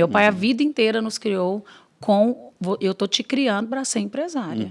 Meu pai a vida inteira nos criou com eu tô te criando para ser empresária.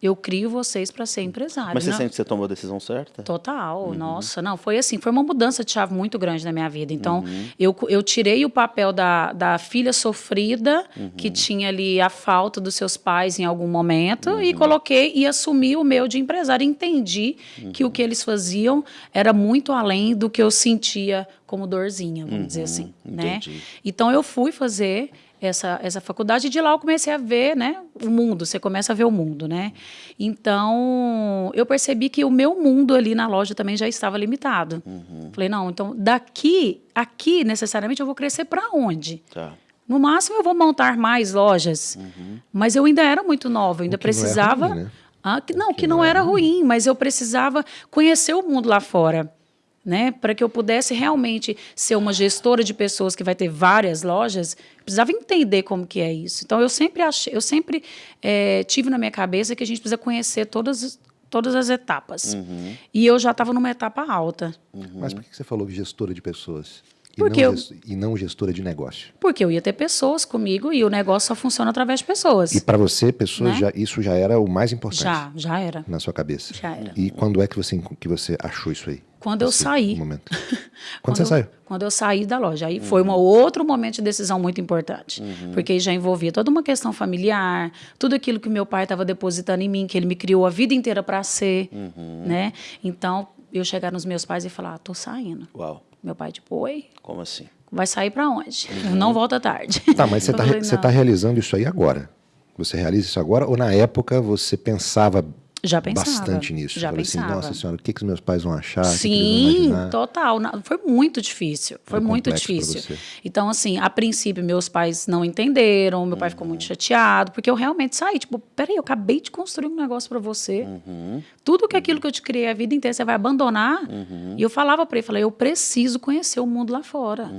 Eu crio vocês para ser empresária. Uhum. Mas você não- sente que você tomou a decisão certa? Total, nossa, não, foi assim, foi uma mudança de chave muito grande na minha vida. Então, eu, eu tirei o papel da, da filha sofrida, que tinha ali a falta dos seus pais em algum momento, e coloquei e assumi o meu de empresária. Entendi que o que eles faziam era muito além do que eu sentia como dorzinha, vamos dizer assim, né? entendi. Então, eu fui fazer essa, essa faculdade e de lá eu comecei a ver né, o mundo, você começa a ver o mundo, né? Então, eu percebi que o meu mundo ali na loja também já estava limitado. Falei, não, então daqui, aqui necessariamente eu vou crescer para onde? Tá. No máximo eu vou montar mais lojas, mas eu ainda era muito nova, eu ainda O que não precisava... ruim, né? Ah, que, não, que, não, era ruim, mas eu precisava conhecer o mundo lá fora, né? Para que eu pudesse realmente ser uma gestora de pessoas que vai ter várias lojas, precisava entender como que é isso. Então eu sempre achei, eu sempre eh, tive na minha cabeça que a gente precisa conhecer todas todas as etapas. E eu já estava numa etapa alta, Mas por que você falou gestora de pessoas? E, Porque não, eu- e não gestora de negócio? porque eu ia ter pessoas comigo e o negócio só funciona através de pessoas. E para você, pessoas, Né? já, isso já era o mais importante Já, já era. na sua cabeça? Já era. E quando é que você, que você achou isso aí? Quando eu saí. Momento. Quando, você saiu? Quando eu saí da loja. Aí foi um outro momento de decisão muito importante. Uhum. Porque já envolvia toda uma questão familiar, tudo aquilo que meu pai estava depositando em mim, que ele me criou a vida inteira para ser. Uhum. né? Então, eu chegar nos meus pais e falar: ah, tô saindo. Uau. Meu pai, tipo, oi, Como assim? vai sair para onde? Uhum. Eu não volto à tarde. Tá, mas você Eu está tá realizando isso aí agora? Você realiza isso agora ou na época você pensava Já pensava. bastante nisso? Já Falei assim, pensava. nossa senhora, o que, que os meus pais vão achar? Vão Sim, imaginar? total. Foi muito difícil. Foi muito difícil. Então, assim, a princípio, meus pais não entenderam, meu pai ficou Uhum. muito chateado, porque eu realmente saí, tipo, peraí, eu acabei de construir um negócio pra você. Uhum. Tudo que aquilo que eu te criei a vida inteira, você vai abandonar. Uhum. E eu falava pra ele, falei, eu preciso conhecer o mundo lá fora.